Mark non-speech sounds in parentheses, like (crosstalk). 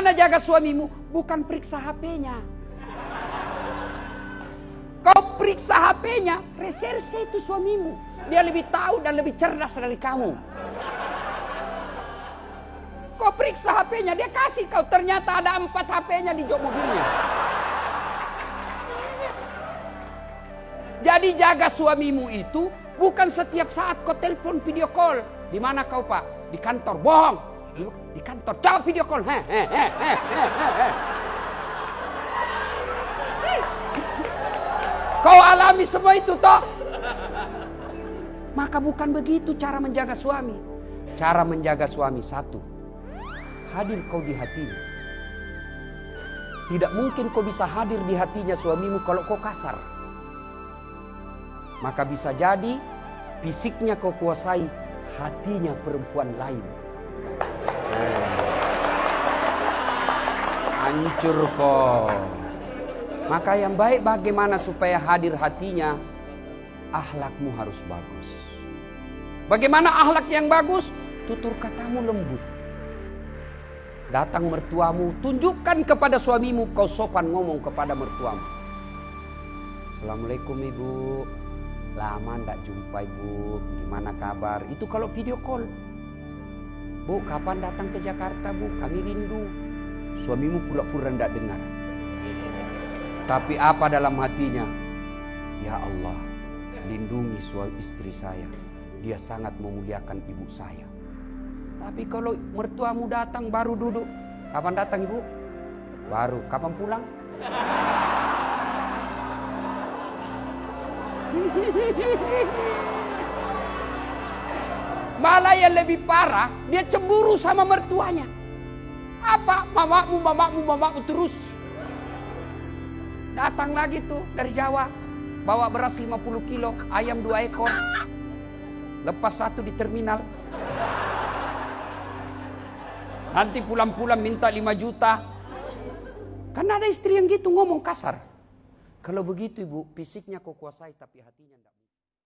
Gimana jaga suamimu? Bukan periksa HP-nya. Kau periksa HP-nya, reserse itu suamimu. Dia lebih tahu dan lebih cerdas dari kamu. Kau periksa HP-nya, dia kasih kau. Ternyata ada empat HP-nya di jok mobilnya. Jadi jaga suamimu itu bukan setiap saat kau telepon video call. Di mana kau pak? Di kantor. Bohong di kantor. Jawab video call. He, he, he, he. kau alami semua itu toh? Maka bukan begitu cara menjaga suami. Cara menjaga suami satu. Hadir kau di hatinya. Tidak mungkin kau bisa hadir di hatinya suamimu kalau kau kasar. Maka bisa jadi fisiknya kau kuasai hatinya perempuan lain Hancur kok. Maka yang baik bagaimana supaya hadir hatinya? Ahlakmu harus bagus. Bagaimana ahlak yang bagus? Tutur katamu lembut. Datang mertuamu, tunjukkan kepada suamimu kau sopan ngomong kepada mertuamu. Assalamualaikum ibu. Lama ndak jumpa ibu. Gimana kabar? Itu kalau video call. Bu, kapan datang ke Jakarta bu? Kami rindu. Suamimu pura-pura tidak dengar. Tapi apa dalam hatinya? Ya Allah, lindungi suami istri saya. Dia sangat memuliakan ibu saya. Tapi kalau mertuamu datang baru duduk. Kapan datang ibu? Baru. Kapan pulang? (laughs) Malah yang lebih parah, dia cemburu sama mertuanya. Apa? Mamamu, mamamu, mamamu terus. Datang lagi tuh dari Jawa. Bawa beras 50 kilo, ayam 2 ekor. Lepas satu di terminal. Nanti pulang-pulang minta 5 juta. Karena ada istri yang gitu ngomong kasar. Kalau begitu ibu, fisiknya kau kuasai tapi hatinya enggak.